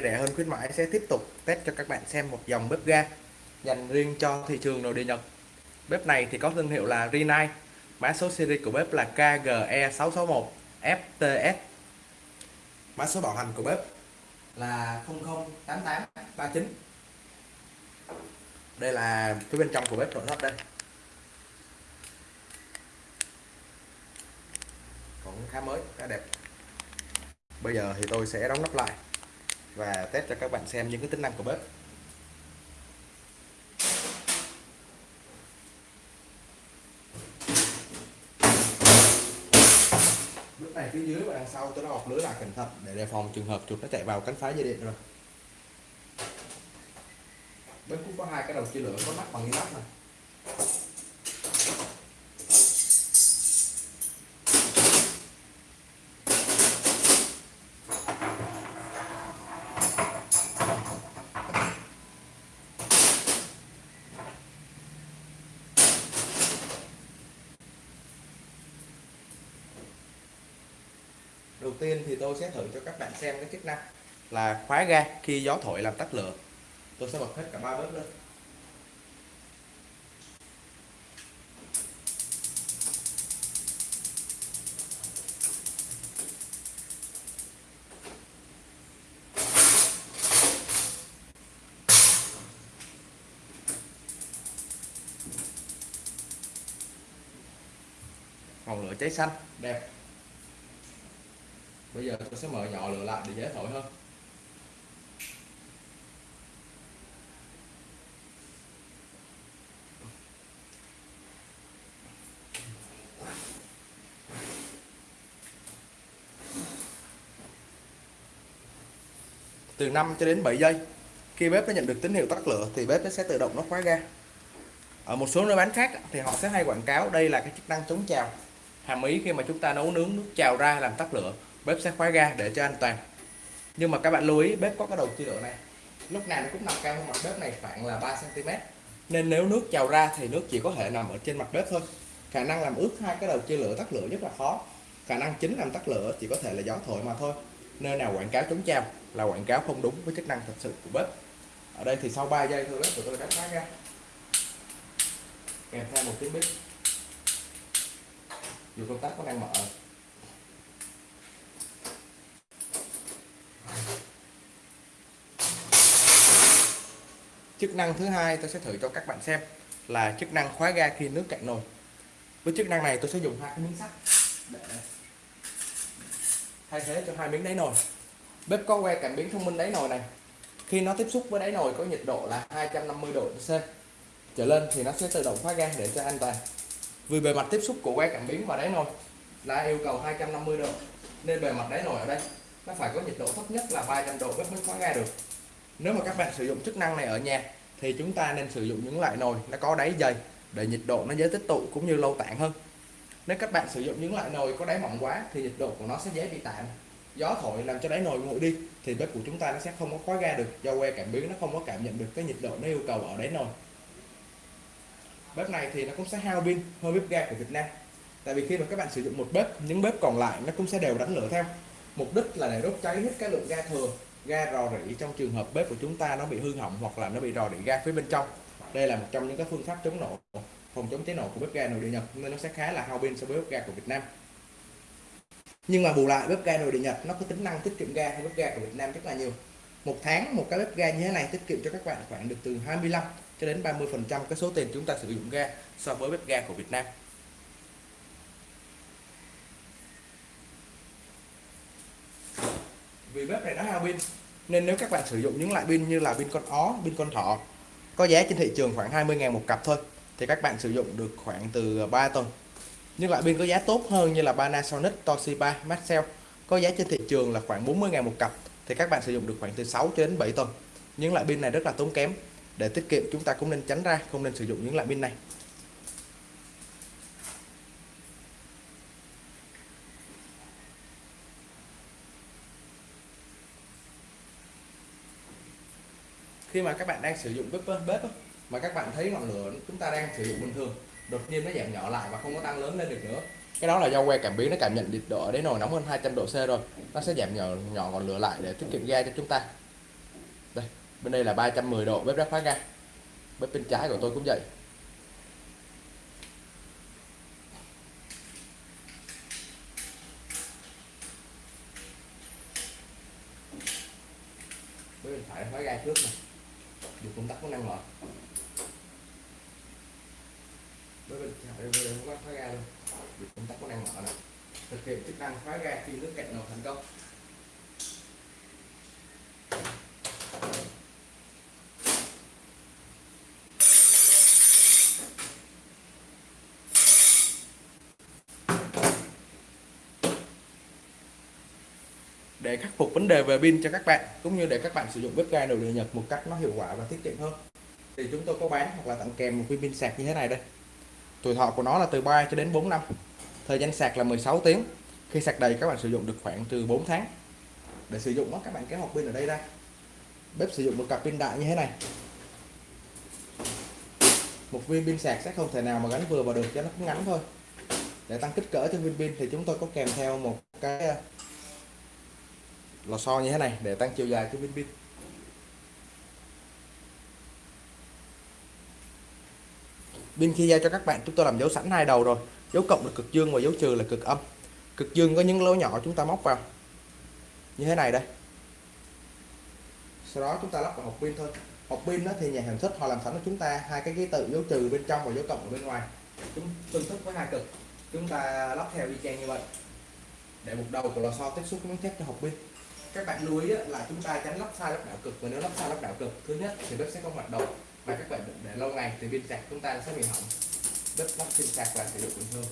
rẻ hơn khuyến mãi sẽ tiếp tục test cho các bạn xem một dòng bếp ga dành riêng cho thị trường nội địa Nhật. Bếp này thì có thương hiệu là Rinnai, mã số series của bếp là KGE661 FTS. Mã số bảo hành của bếp là 008839. Đây là phía bên trong của bếp nội thất đây. Cũng khá mới, khá đẹp. Bây giờ thì tôi sẽ đóng nắp lại và test cho các bạn xem những cái tính năng của bếp. Bếp này phía dưới và đằng sau tôi đã bọc lưới lại cẩn thận để đề phòng trường hợp chuột nó chạy vào cánh phá dây điện rồi. Bếp cũng có hai cái đầu chia lửa có nắp bằng inox này. Tiên thì tôi sẽ thử cho các bạn xem cái chức năng là khóa ga khi gió thổi làm tắt lửa. Tôi sẽ bật hết cả ba bếp lên. Ngọn lửa cháy xanh, đẹp bây giờ tôi sẽ mở nhỏ lửa lại để dễ thổi hơn. Từ 5 cho đến 7 giây, khi bếp nó nhận được tín hiệu tắt lửa thì bếp nó sẽ tự động nó khóa ga. Ở một số nơi bán khác thì họ sẽ hay quảng cáo đây là cái chức năng chống trào. Hàm ý khi mà chúng ta nấu nướng nước trào ra làm tắt lửa bếp sẽ khóa ga để cho an toàn. Nhưng mà các bạn lưu ý, bếp có cái đầu chia lửa này. Lúc nào nó cũng nằm cao hơn mặt bếp này khoảng là 3 cm nên nếu nước trào ra thì nước chỉ có thể nằm ở trên mặt bếp thôi. Khả năng làm ướt hai cái đầu chia lửa tắt lửa rất là khó. Khả năng chính làm tắt lửa chỉ có thể là gió thổi mà thôi. Nơi nào quảng cáo chống trào là quảng cáo không đúng với chức năng thật sự của bếp. Ở đây thì sau 3 giây thôi, bếp của tôi đã khóa ra kèm theo một tiếng bếp. Dù công tắc có đang mở. Chức năng thứ hai tôi sẽ thử cho các bạn xem là chức năng khóa ga khi nước cạn nồi. Với chức năng này tôi sẽ dùng hai cái miếng sắt để thay thế cho hai miếng đáy nồi. Bếp có que cảm biến thông minh đáy nồi này. Khi nó tiếp xúc với đáy nồi có nhiệt độ là 250 độ C. Trở lên thì nó sẽ tự động khóa ga để cho an toàn. Vì bề mặt tiếp xúc của que cảm biến và đáy nồi là yêu cầu 250 độ, nên bề mặt đáy nồi ở đây nó phải có nhiệt độ thấp nhất là 300 độ bếp mới khóa ga được nếu mà các bạn sử dụng chức năng này ở nhà, thì chúng ta nên sử dụng những loại nồi nó có đáy dày để nhiệt độ nó dễ tích tụ cũng như lâu tản hơn. Nếu các bạn sử dụng những loại nồi có đáy mỏng quá, thì nhiệt độ của nó sẽ dễ bị tản gió thổi làm cho đáy nồi nguội đi, thì bếp của chúng ta nó sẽ không có khóa ga được, do que cảm biến nó không có cảm nhận được cái nhiệt độ nó yêu cầu ở đáy nồi. Bếp này thì nó cũng sẽ hao pin hơn bếp ga của Việt Nam. Tại vì khi mà các bạn sử dụng một bếp, những bếp còn lại nó cũng sẽ đều đánh lửa theo. Mục đích là để đốt cháy hết cái lượng ga thừa ga rò rỉ trong trường hợp bếp của chúng ta nó bị hư hỏng hoặc là nó bị rò rỉ ga phía bên trong. Đây là một trong những các phương pháp chống nổ, phòng chống cháy nổ của bếp ga nội địa Nhật, nên nó sẽ khá là hao pin so với bếp ga của Việt Nam. Nhưng mà bù lại, bếp ga nội địa Nhật nó có tính năng tiết kiệm ga hơn bếp ga của Việt Nam rất là nhiều. Một tháng một cái bếp ga như thế này tiết kiệm cho các bạn khoảng được từ 25 cho đến 30 phần trăm cái số tiền chúng ta sử dụng ga so với bếp ga của Việt Nam. Vì bếp này nó hao pin, nên nếu các bạn sử dụng những loại pin như là pin con ó, pin con thỏ, có giá trên thị trường khoảng 20.000 một cặp thôi, thì các bạn sử dụng được khoảng từ 3 tuần. Những loại pin có giá tốt hơn như là Panasonic, Toshiba, Maxell, có giá trên thị trường là khoảng 40.000 một cặp, thì các bạn sử dụng được khoảng từ 6 cho đến 7 tuần. Những loại pin này rất là tốn kém, để tiết kiệm chúng ta cũng nên tránh ra, không nên sử dụng những loại pin này. Khi mà các bạn đang sử dụng bếp bếp mà các bạn thấy ngọn lửa chúng ta đang sử dụng bình thường, đột nhiên nó giảm nhỏ lại và không có tăng lớn lên được nữa. Cái đó là do que cảm biến nó cảm nhận nhiệt độ ở nồi nóng hơn 200 độ C rồi. Nó sẽ giảm nhỏ nhỏ ngọn lửa lại để tiết kiệm ga cho chúng ta. Đây, bên đây là 310 độ, bếp đã khóa ga. Bếp bên trái của tôi cũng vậy. Bếp bên phải khóa ga trước này được công tắc có năng bếp bên phải bên đây không khóa ga luôn. Được công tắc có năng mở này thực hiện chức năng khóa ga khi nước cạn nồi thành công để khắc phục vấn đề về pin cho các bạn cũng như để các bạn sử dụng bếp ga đầu điện Nhật một cách nó hiệu quả và tiết kiệm hơn. Thì chúng tôi có bán hoặc là tặng kèm một viên pin sạc như thế này đây. Tuổi thọ của nó là từ 3 cho đến 4 năm. Thời gian sạc là 16 tiếng. Khi sạc đầy các bạn sử dụng được khoảng từ 4 tháng. Để sử dụng đó, các bạn kéo hộp pin ở đây ra. Bếp sử dụng một cặp pin đại như thế này. Một viên pin sạc sẽ không thể nào mà gắn vừa vào được cho nó cũng ngắn thôi. Để tăng kích cỡ cho viên pin thì chúng tôi có kèm theo một cái lò xo như thế này, để tăng chiều dài cho viên pin pin khi giao cho các bạn, chúng tôi làm dấu sẵn hai đầu rồi. Dấu cộng là cực dương và dấu trừ là cực âm. Cực dương có những lỗ nhỏ chúng ta móc vào. Như thế này đây. Sau đó chúng ta lắp vào hộp pin thôi. Hộp pin đó thì nhà sản xuất họ làm sẵn cho chúng ta hai cái ký tự dấu trừ bên trong và dấu cộng ở bên ngoài. Chúng tương thích với hai cực. Chúng ta lắp theo y chang như vậy. Để một đầu của lò xo tiếp xúc với miếng thép cho hộp pin các bạn lưu ý là chúng ta tránh lắp sai lắp đảo cực. Và nếu lắp sai lắp đảo cực, thứ nhất thì bếp sẽ không hoạt động và các bạn để lâu ngày thì pin sạc chúng ta sẽ bị hỏng. Bếp lắp pin sạc và sử dụng bình thường.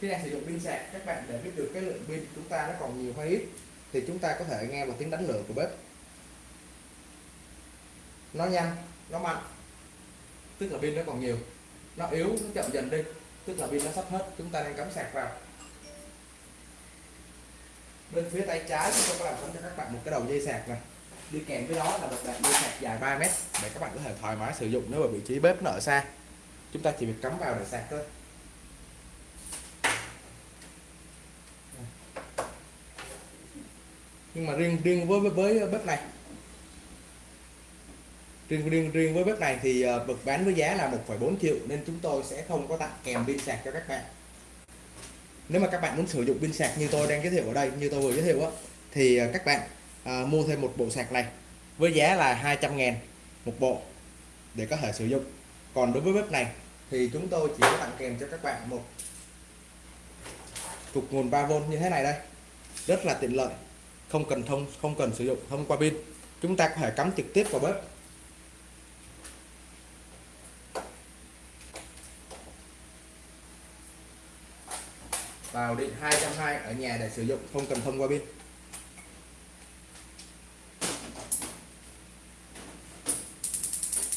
Khi đang sử dụng pin sạc, các bạn để biết được cái lượng pin chúng ta nó còn nhiều hay ít, thì chúng ta có thể nghe một tiếng đánh lửa của bếp. Nó nhanh, nó mạnh, tức là pin nó còn nhiều. Nó yếu, nó chậm dần đi, tức là pin nó sắp hết. Chúng ta đang cắm sạc vào bên phía tay trái chúng tôi có làm sẵn cho các bạn một cái đầu dây sạc này. Đi kèm với đó là một đoạn dây sạc dài 3 mét để các bạn có thể thoải mái sử dụng nếu mà vị trí bếp nó ở xa. Chúng ta chỉ việc cắm vào để sạc thôi. Nhưng mà riêng riêng với với bếp này. Riêng riêng riêng với bếp này thì ờ, bán với giá là 1,4 triệu nên chúng tôi sẽ không có tặng kèm pin sạc cho các bạn nếu mà các bạn muốn sử dụng pin sạc như tôi đang giới thiệu ở đây như tôi vừa giới thiệu á thì à, các bạn à, mua thêm một bộ sạc này với giá là 200 ngàn một bộ để có thể sử dụng. Còn đối với bếp này thì chúng tôi chỉ có tặng kèm cho các bạn một cục nguồn 3V như thế này đây. Rất là tiện lợi không cần thông không cần sử dụng thông qua pin. Chúng ta có thể cắm trực tiếp vào bếp vào điện 220 ở nhà để sử dụng, không cần thông qua pin.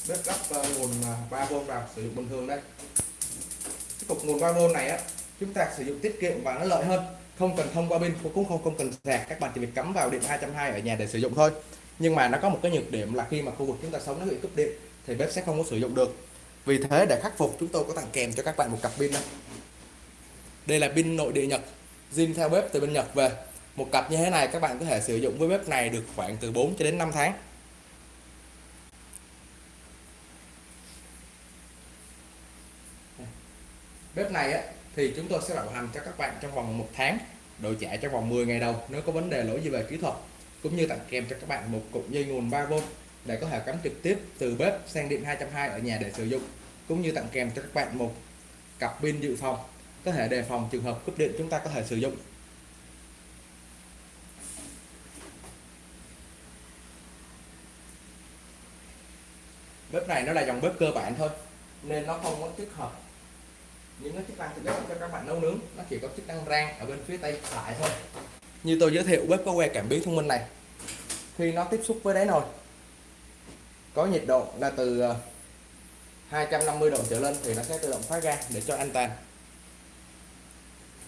Bếp lắp ờ, nguồn ờ, 3V vào sử dụng bình thường đây. Cái cục nguồn 3V này á, chúng ta sử dụng tiết kiệm và nó lợi hơn. Không cần thông qua pin, cũng không không cần sạc các bạn chỉ việc cắm vào điện 220 ở nhà để sử dụng thôi. Nhưng mà nó có một cái nhược điểm là khi mà khu vực chúng ta sống nó bị cúp điện, thì bếp sẽ không có sử dụng được. Vì thế để khắc phục, chúng tôi có tặng kèm cho các bạn một cặp pin đây đây là pin nội địa Nhật zin theo bếp từ bên Nhật về. Một cặp như thế này các bạn có thể sử dụng với bếp này được khoảng từ 4 cho đến 5 tháng. Bếp này á, thì chúng tôi sẽ bảo hành cho các bạn trong vòng một tháng đổi trả trong vòng 10 ngày đầu nếu có vấn đề lỗi gì về kỹ thuật cũng như tặng kèm cho các bạn một cục dây nguồn 3V để có thể cắm trực tiếp từ bếp sang điện 220 ở nhà để sử dụng cũng như tặng kèm cho các bạn một cặp pin dự phòng có thể đề phòng trường hợp cúp điện chúng ta có thể sử dụng. Bếp này nó là dòng bếp cơ bản thôi, nên nó không có tích hợp những cái chức năng thực cho các bạn nấu nướng. Nó chỉ có chức năng rang ở bên phía tay phải thôi. Như tôi giới thiệu, bếp có que cảm biến thông minh này. Khi nó tiếp xúc với đáy nồi, có nhiệt độ là từ ờ, 250 độ trở lên thì nó sẽ tự động khóa ga để cho an toàn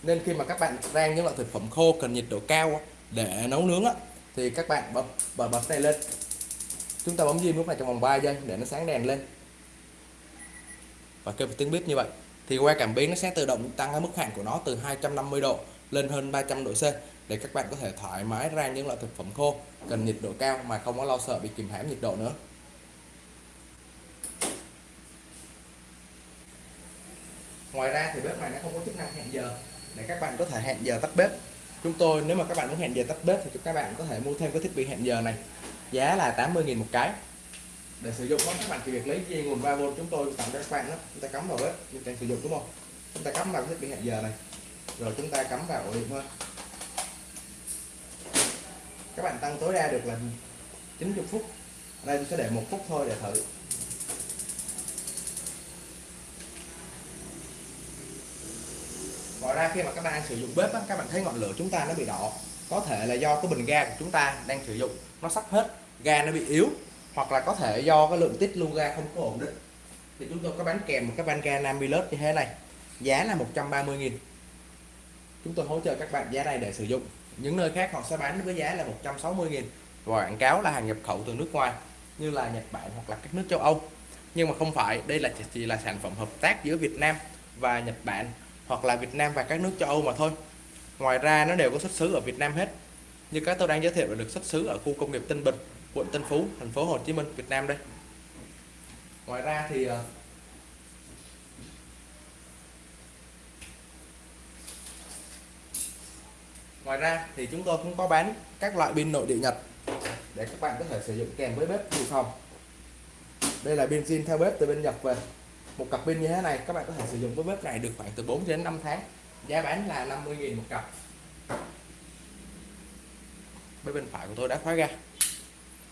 nên khi mà các bạn rang những loại thực phẩm khô cần nhiệt độ cao để nấu nướng á, thì các bạn bật bật bật này lên. Chúng ta bấm diêm lúc này trong vòng 3 giây để nó sáng đèn lên. Và kêu một tiếng bếp như vậy. Thì que cảm biến nó sẽ tự động tăng cái mức hạn của nó từ 250 độ lên hơn 300 độ C để các bạn có thể thoải mái rang những loại thực phẩm khô cần nhiệt độ cao mà không có lo sợ bị kìm hãm nhiệt độ nữa. Ngoài ra thì bếp này nó không có chức năng hẹn giờ để các bạn có thể hẹn giờ tắt bếp. Chúng tôi, nếu mà các bạn muốn hẹn giờ tắt bếp thì các bạn có thể mua thêm cái thiết bị hẹn giờ này. Giá là 80.000 một cái. Để sử dụng đó các bạn chỉ việc lấy dây nguồn 3V chúng tôi tặng cho các bạn đó. Chúng ta cắm vào bếp chúng ta sử dụng, đúng không? Chúng ta cắm vào thiết bị hẹn giờ này. Rồi chúng ta cắm vào ổ điện thôi. Các bạn tăng tối đa được là 90 phút. Đây tôi sẽ để một phút thôi để thử. Ngoài ra khi mà các bạn đang sử dụng bếp á, các bạn thấy ngọn lửa chúng ta nó bị đỏ. Có thể là do cái bình ga của chúng ta đang sử dụng nó sắp hết ga nó bị yếu hoặc là có thể do cái lượng tích lưu ga không có ổn định. Thì chúng tôi có bán kèm một cái van ga Namilus như thế này giá là 130.000 chúng tôi hỗ trợ các bạn giá này để sử dụng. Những nơi khác họ sẽ bán với giá là 160.000 và quảng cáo là hàng nhập khẩu từ nước ngoài như là Nhật Bản hoặc là các nước châu Âu. Nhưng mà không phải đây là chỉ là sản phẩm hợp tác giữa Việt Nam và Nhật Bản hoặc là Việt Nam và các nước châu Âu mà thôi. Ngoài ra, nó đều có xuất xứ ở Việt Nam hết. Như các tôi đang giới thiệu là được xuất xứ ở khu công nghiệp Tân Bình, quận Tân Phú, thành phố Hồ Chí Minh, Việt Nam đây. Ngoài ra thì ờ, ngoài ra thì chúng tôi cũng có bán các loại pin nội địa Nhật để các bạn có thể sử dụng kèm với bếp dự phòng. Đây là pin zin theo bếp từ bên Nhật về một cặp pin như thế này, các bạn có thể sử dụng với bếp này được khoảng từ 4 đến 5 tháng. Giá bán là 50.000 một cặp. Bên bên phải của tôi đã khóa ra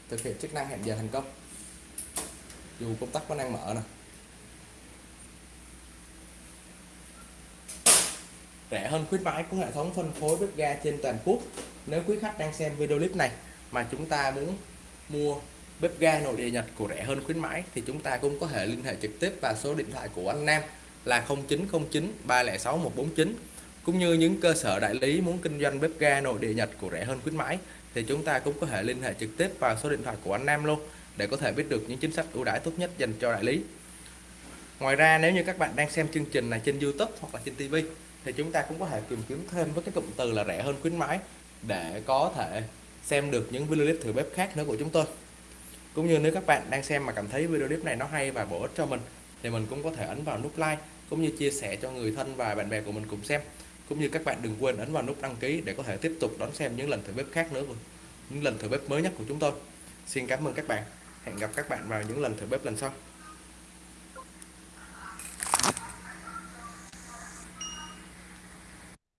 thực hiện chức năng hẹn giờ thành công. Dù công tắc vẫn đang mở nè. Rẻ hơn khuyến mãi của hệ thống phân phối bếp ga trên toàn quốc. Nếu quý khách đang xem video clip này mà chúng ta muốn mua bếp ga nội địa Nhật của rẻ hơn khuyến mãi, thì chúng ta cũng có thể liên hệ trực tiếp vào số điện thoại của anh Nam là 0909 306 149 cũng như những cơ sở đại lý muốn kinh doanh bếp ga nội địa Nhật của rẻ hơn khuyến mãi, thì chúng ta cũng có thể liên hệ trực tiếp vào số điện thoại của anh Nam luôn để có thể biết được những chính sách ưu đãi tốt nhất dành cho đại lý. Ngoài ra, nếu như các bạn đang xem chương trình này trên YouTube hoặc là trên TV thì chúng ta cũng có thể tìm kiếm thêm với cái cụm từ là rẻ hơn khuyến mãi để có thể xem được những video clip thử bếp khác nữa của chúng tôi cũng như nếu các bạn đang xem mà cảm thấy video clip này nó hay và bổ ích cho mình, thì mình cũng có thể ấn vào nút like, cũng như chia sẻ cho người thân và bạn bè của mình cùng xem. Cũng như các bạn đừng quên ấn vào nút đăng ký để có thể tiếp tục đón xem những lần thử bếp khác nữa những lần thử bếp mới nhất của chúng tôi. Xin cảm ơn các bạn. Hẹn gặp các bạn vào những lần thử bếp lần sau.